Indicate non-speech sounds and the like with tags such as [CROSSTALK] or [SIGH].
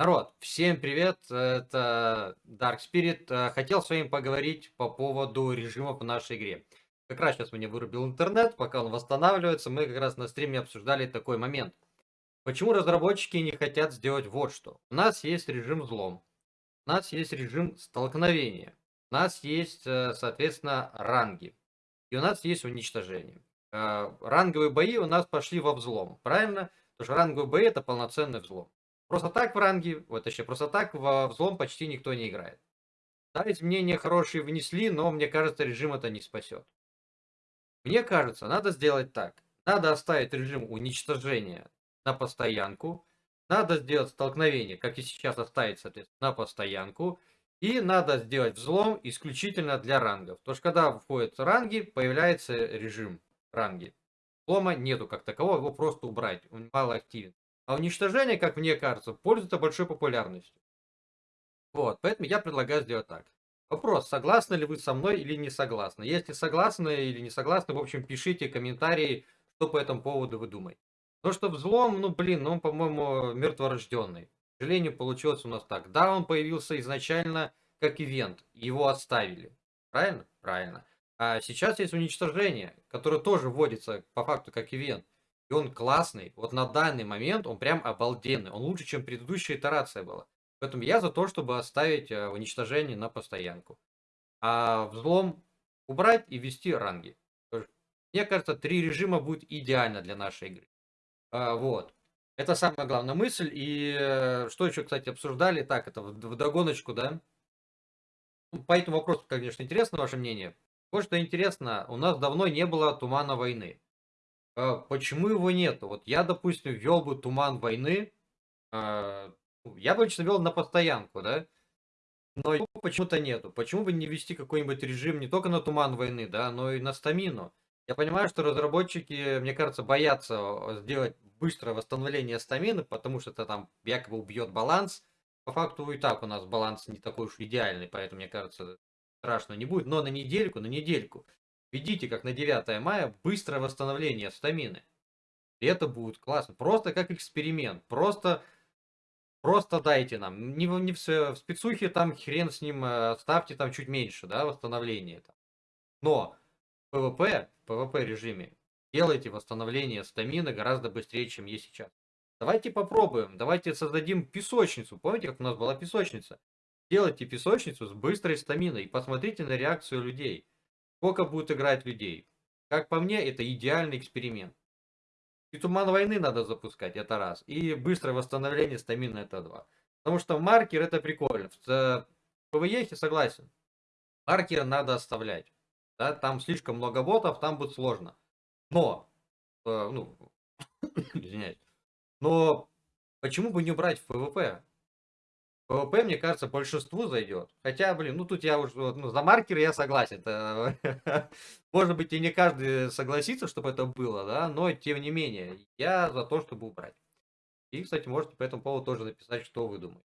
Народ, всем привет, это Dark Spirit. Э, хотел с вами поговорить по поводу режимов в нашей игре. Как раз сейчас мне вырубил интернет, пока он восстанавливается, мы как раз на стриме обсуждали такой момент. Почему разработчики не хотят сделать вот что? У нас есть режим взлом, у нас есть режим столкновения, у нас есть, э, соответственно, ранги, и у нас есть уничтожение. Э, ранговые бои у нас пошли во взлом, правильно? Потому что ранговые бои это полноценный взлом. Просто так в ранге, вот еще просто так во взлом почти никто не играет. Да, изменения хорошие внесли, но мне кажется, режим это не спасет. Мне кажется, надо сделать так. Надо оставить режим уничтожения на постоянку. Надо сделать столкновение, как и сейчас оставить, соответственно, на постоянку. И надо сделать взлом исключительно для рангов. Потому что когда входят ранги, появляется режим ранги. Взлома нету как такового, его просто убрать, он мало активен. А уничтожение, как мне кажется, пользуется большой популярностью. Вот, поэтому я предлагаю сделать так. Вопрос, согласны ли вы со мной или не согласны? Если согласны или не согласны, в общем, пишите комментарии, что по этому поводу вы думаете. То, что взлом, ну, блин, он, по-моему, мертворожденный. К сожалению, получилось у нас так. Да, он появился изначально как ивент, его оставили. Правильно? Правильно. А сейчас есть уничтожение, которое тоже вводится по факту как ивент. И он классный. Вот на данный момент он прям обалденный. Он лучше, чем предыдущая итерация была. Поэтому я за то, чтобы оставить э, уничтожение на постоянку. А взлом убрать и ввести ранги. Мне кажется, три режима будет идеально для нашей игры. А, вот. Это самая главная мысль. И э, что еще, кстати, обсуждали? Так, это в, догоночку, да? Ну, по этому вопросу, конечно, интересно ваше мнение. Вот что интересно, у нас давно не было тумана войны. А, почему его нету? Вот я, допустим, ввел бы туман войны. А, ну, я бы лично вел на постоянку, да? Но его почему-то нету. Почему бы не ввести какой-нибудь режим не только на туман войны, да, но и на стамину? Я понимаю, что разработчики, мне кажется, боятся сделать быстрое восстановление стамины, потому что это там якобы убьет баланс. По факту и так у нас баланс не такой уж идеальный, поэтому, мне кажется, страшно не будет. Но на недельку, на недельку. Введите, как на 9 мая, быстрое восстановление стамины. И это будет классно. Просто как эксперимент. Просто, просто дайте нам. Не, не в, в спецухе там хрен с ним, э, ставьте там чуть меньше, да, восстановление. Там. Но в PvP, PvP режиме делайте восстановление стамины гораздо быстрее, чем есть сейчас. Давайте попробуем. Давайте создадим песочницу. Помните, как у нас была песочница? Делайте песочницу с быстрой стаминой и посмотрите на реакцию людей. Сколько будет играть людей? Как по мне, это идеальный эксперимент. И туман войны надо запускать, это раз. И быстрое восстановление стамины, это два. Потому что маркер это прикольно. В PvE согласен. Маркер надо оставлять. Да, там слишком много ботов, там будет сложно. Но, э, ну, [COUGHS] извиняюсь. Но почему бы не убрать в PvP? PvP, мне кажется, большинству зайдет. Хотя, блин, ну тут я уже, ну, за маркеры я согласен. Это, [LAUGHS] может быть, и не каждый согласится, чтобы это было, да, но тем не менее, я за то, чтобы убрать. И, кстати, можете по этому поводу тоже написать, что вы думаете.